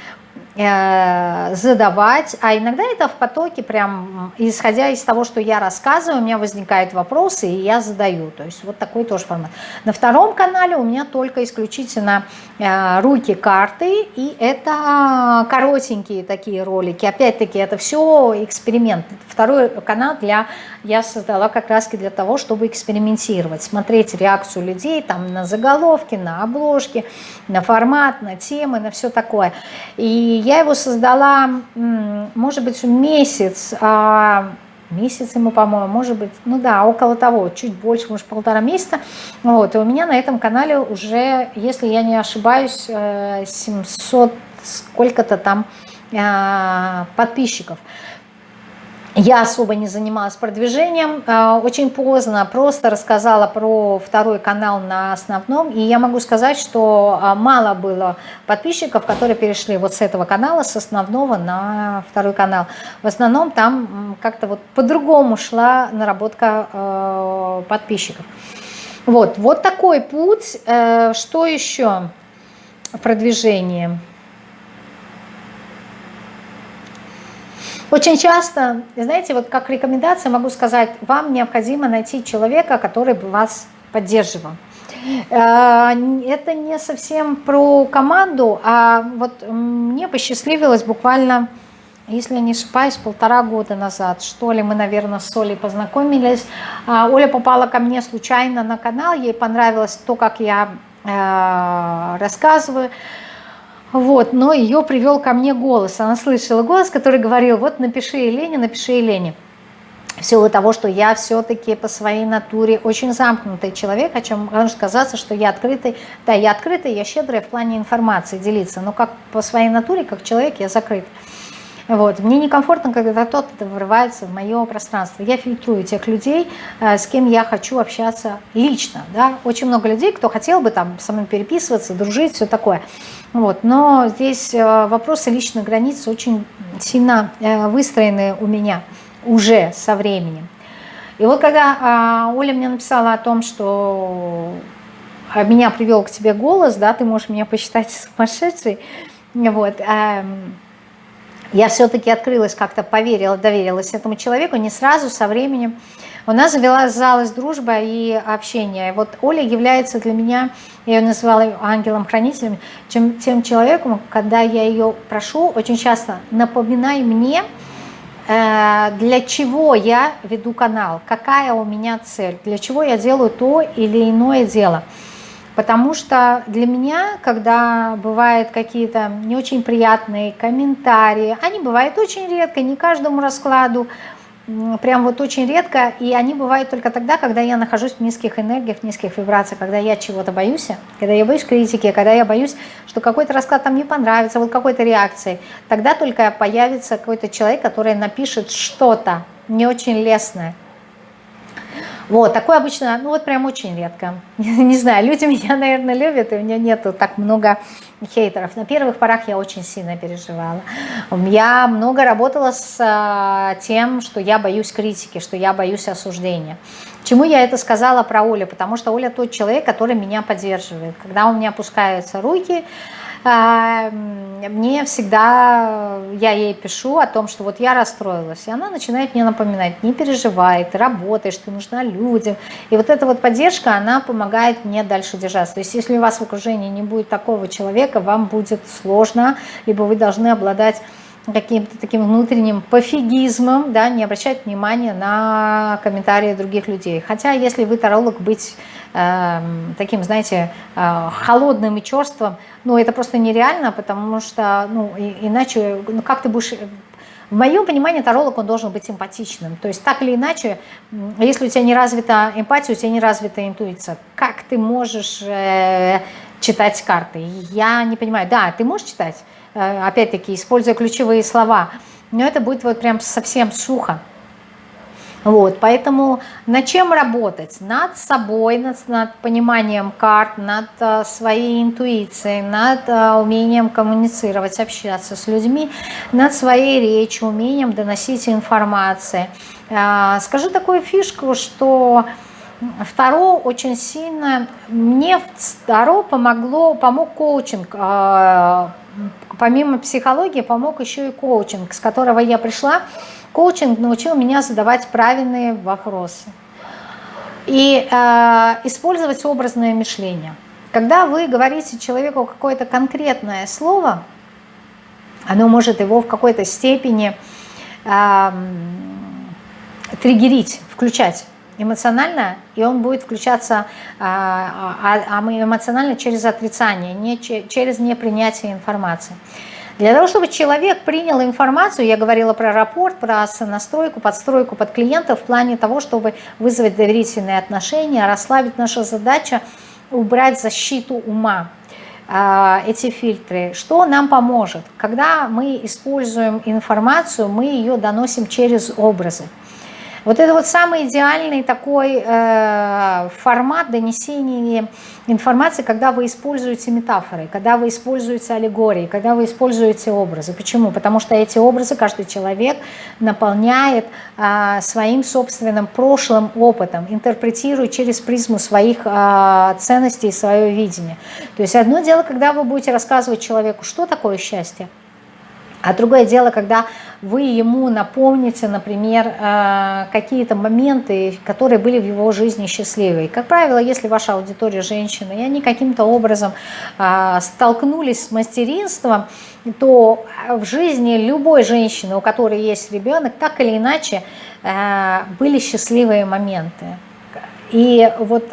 задавать, а иногда это в потоке, прям исходя из того, что я рассказываю, у меня возникают вопросы, и я задаю. То есть вот такой тоже формат. На втором канале у меня только исключительно э, руки, карты, и это коротенькие такие ролики. Опять-таки это все эксперимент. Второй канал для я создала как раз для того, чтобы экспериментировать, смотреть реакцию людей там на заголовки, на обложки, на формат, на темы, на все такое. И я его создала, может быть, месяц, а, месяц ему, по-моему, может быть, ну да, около того, чуть больше, может, полтора месяца. Вот, и у меня на этом канале уже, если я не ошибаюсь, 700 э, сколько-то там а, подписчиков. Я особо не занималась продвижением, а, очень поздно просто рассказала про второй канал на основном, и я могу сказать, что а, мало было подписчиков, которые перешли вот с этого канала, с основного на второй канал. В основном там как-то вот по-другому шла наработка а, подписчиков. Вот, вот такой путь. Э, что еще в продвижении? Очень часто, знаете, вот как рекомендация могу сказать, вам необходимо найти человека, который бы вас поддерживал. Э, это не совсем про команду, а вот мне посчастливилось буквально, если не ошибаюсь, полтора года назад, что ли, мы, наверное, с Олей познакомились. А, Оля попала ко мне случайно на канал, ей понравилось то, как я э, рассказываю. Вот, но ее привел ко мне голос. Она слышала голос, который говорил, вот напиши Елене, напиши Елене. В силу того, что я все-таки по своей натуре очень замкнутый человек, о чем может казаться, что я открытый. Да, я открытый, я щедрый в плане информации делиться, но как по своей натуре, как человек, я закрыт. Вот. Мне некомфортно, когда кто-то врывается в мое пространство. Я фильтрую тех людей, э, с кем я хочу общаться лично. Да? Очень много людей, кто хотел бы там со мной переписываться, дружить, все такое. Вот. Но здесь э, вопросы личных границ очень сильно э, выстроены у меня уже со временем. И вот когда а, Оля мне написала о том, что меня привел к тебе голос, да, ты можешь меня посчитать сумасшедшей, вот, эм, я все-таки открылась, как-то поверила, доверилась этому человеку, не сразу, со временем. У нас завязалась дружба и общение. Вот Оля является для меня, я ее называла ангелом-хранителем, чем, тем человеком, когда я ее прошу, очень часто напоминай мне, э, для чего я веду канал, какая у меня цель, для чего я делаю то или иное дело. Потому что для меня, когда бывают какие-то не очень приятные комментарии, они бывают очень редко, не каждому раскладу, прям вот очень редко, и они бывают только тогда, когда я нахожусь в низких энергиях, в низких вибрациях, когда я чего-то боюсь, когда я боюсь критики, когда я боюсь, что какой-то расклад там не понравится, вот какой-то реакции, тогда только появится какой-то человек, который напишет что-то не очень лестное, вот, такое обычно, ну вот прям очень редко. Не знаю, люди меня, наверное, любят, и у меня нету так много хейтеров. На первых порах я очень сильно переживала. Я много работала с а, тем, что я боюсь критики, что я боюсь осуждения. Чему я это сказала про Олю? Потому что Оля тот человек, который меня поддерживает. Когда у меня опускаются руки, мне всегда, я ей пишу о том, что вот я расстроилась, и она начинает мне напоминать, не переживай, ты работаешь, ты нужна людям. И вот эта вот поддержка, она помогает мне дальше держаться. То есть если у вас в окружении не будет такого человека, вам будет сложно, либо вы должны обладать каким-то таким внутренним пофигизмом, да, не обращать внимания на комментарии других людей. Хотя, если вы таролог, быть э, таким, знаете, э, холодным и черством, ну, это просто нереально, потому что, ну, и, иначе, ну, как ты будешь... В моем понимании таролог, он должен быть симпатичным. То есть так или иначе, если у тебя не развита эмпатия, у тебя не развита интуиция, как ты можешь э, читать карты? Я не понимаю. Да, ты можешь читать, опять-таки, используя ключевые слова, но это будет вот прям совсем сухо. Вот, поэтому над чем работать? Над собой, над, над пониманием карт, над а, своей интуицией, над а, умением коммуницировать, общаться с людьми, над своей речью, умением доносить информацию. А, скажу такую фишку, что Второ очень сильно, мне второ помогло, помог коучинг, а, помимо психологии помог еще и коучинг, с которого я пришла Коучинг научил меня задавать правильные вопросы и э, использовать образное мышление. Когда вы говорите человеку какое-то конкретное слово, оно может его в какой-то степени э, триггерить, включать эмоционально, и он будет включаться э, а, эмоционально через отрицание, не через непринятие информации. Для того, чтобы человек принял информацию, я говорила про рапорт, про настройку, подстройку под клиента в плане того, чтобы вызвать доверительные отношения, расслабить наша задача, убрать защиту ума а, эти фильтры. Что нам поможет? Когда мы используем информацию, мы ее доносим через образы. Вот это вот самый идеальный такой э, формат донесения информации, когда вы используете метафоры, когда вы используете аллегории, когда вы используете образы. Почему? Потому что эти образы каждый человек наполняет э, своим собственным прошлым опытом, интерпретирует через призму своих э, ценностей и свое видение. То есть одно дело, когда вы будете рассказывать человеку, что такое счастье, а другое дело, когда вы ему напомните, например, э, какие-то моменты, которые были в его жизни счастливые. Как правило, если ваша аудитория женщины, и они каким-то образом э, столкнулись с материнством, то в жизни любой женщины, у которой есть ребенок, так или иначе э, были счастливые моменты. И вот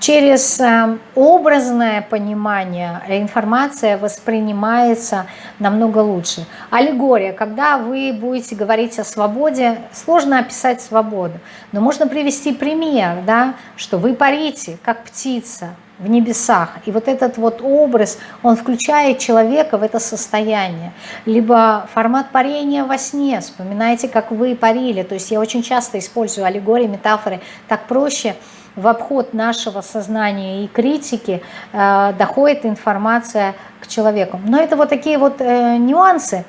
через эм, образное понимание информация воспринимается намного лучше. Аллегория. Когда вы будете говорить о свободе, сложно описать свободу, но можно привести пример, да, что вы парите, как птица, в небесах. И вот этот вот образ, он включает человека в это состояние. Либо формат парения во сне. Вспоминайте, как вы парили. То есть я очень часто использую аллегории, метафоры. Так проще в обход нашего сознания и критики э, доходит информация к человеку. Но это вот такие вот э, нюансы,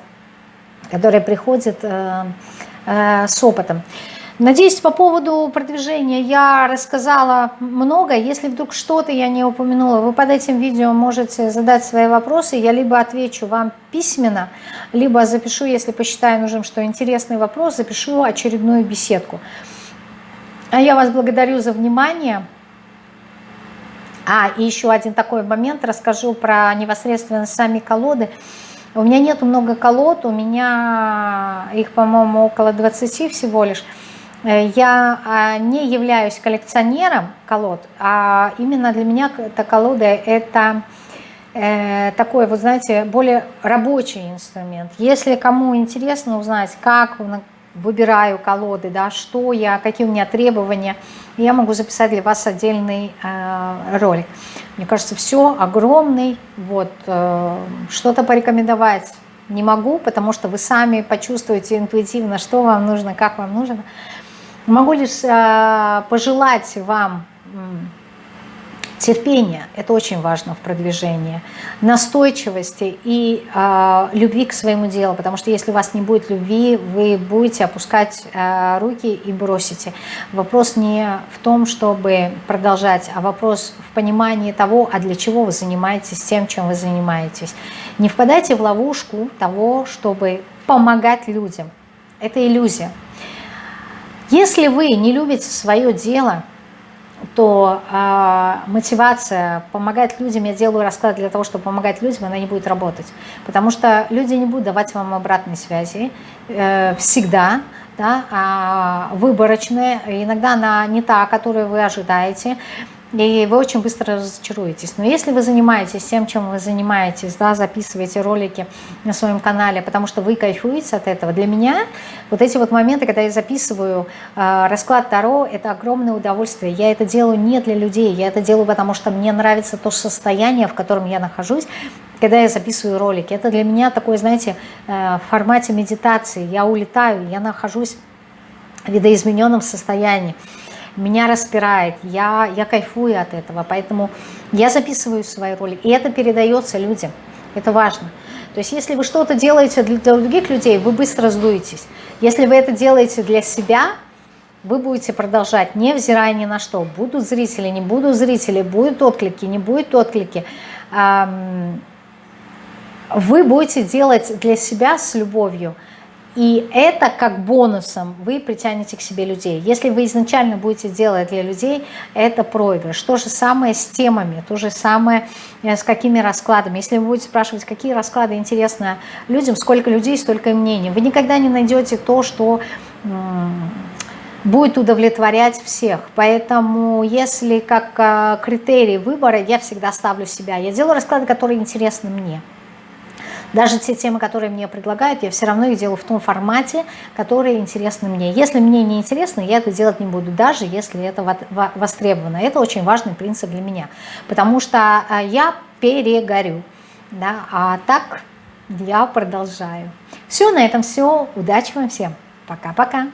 которые приходят э, э, с опытом. Надеюсь, по поводу продвижения я рассказала много. Если вдруг что-то я не упомянула, вы под этим видео можете задать свои вопросы. Я либо отвечу вам письменно, либо запишу, если посчитаю нужным, что интересный вопрос, запишу очередную беседку. А я вас благодарю за внимание. А, и еще один такой момент, расскажу про непосредственно сами колоды. У меня нету много колод, у меня их, по-моему, около 20 всего лишь. Я а, не являюсь коллекционером колод, а именно для меня эта колода – это э, такой, вот знаете, более рабочий инструмент. Если кому интересно узнать, как выбираю колоды, да, что я, какие у меня требования, я могу записать для вас отдельный э, ролик. Мне кажется, все огромный, вот, э, что-то порекомендовать не могу, потому что вы сами почувствуете интуитивно, что вам нужно, как вам нужно. Могу лишь э, пожелать вам Терпение – это очень важно в продвижении. Настойчивости и э, любви к своему делу, потому что если у вас не будет любви, вы будете опускать э, руки и бросите. Вопрос не в том, чтобы продолжать, а вопрос в понимании того, а для чего вы занимаетесь тем, чем вы занимаетесь. Не впадайте в ловушку того, чтобы помогать людям. Это иллюзия. Если вы не любите свое дело – то э, мотивация помогать людям, я делаю расклад для того, чтобы помогать людям, она не будет работать. Потому что люди не будут давать вам обратной связи э, всегда, да, а выборочная, иногда она не та, которую вы ожидаете и вы очень быстро разочаруетесь. Но если вы занимаетесь тем, чем вы занимаетесь, да, записываете ролики на своем канале, потому что вы кайфуете от этого, для меня вот эти вот моменты, когда я записываю э, расклад Таро, это огромное удовольствие. Я это делаю не для людей, я это делаю, потому что мне нравится то состояние, в котором я нахожусь, когда я записываю ролики. Это для меня такое, знаете, э, в формате медитации. Я улетаю, я нахожусь видоизмененном состоянии. Меня распирает, я, я кайфую от этого, поэтому я записываю свои роли, и это передается людям, это важно. То есть если вы что-то делаете для других людей, вы быстро сдуетесь. Если вы это делаете для себя, вы будете продолжать, невзирая ни на что. Будут зрители, не будут зрители, будут отклики, не будут отклики. Вы будете делать для себя с любовью. И это как бонусом вы притянете к себе людей. Если вы изначально будете делать для людей, это проигрыш. То же самое с темами, то же самое э, с какими раскладами. Если вы будете спрашивать, какие расклады интересны людям, сколько людей, столько мнений, вы никогда не найдете то, что будет удовлетворять всех. Поэтому если как э, критерий выбора, я всегда ставлю себя. Я делаю расклады, которые интересны мне. Даже те темы, которые мне предлагают, я все равно их делаю в том формате, которые интересны мне. Если мне не интересно, я это делать не буду, даже если это востребовано. Это очень важный принцип для меня, потому что а, я перегорю, да, а так я продолжаю. Все, на этом все. Удачи вам всем. Пока-пока.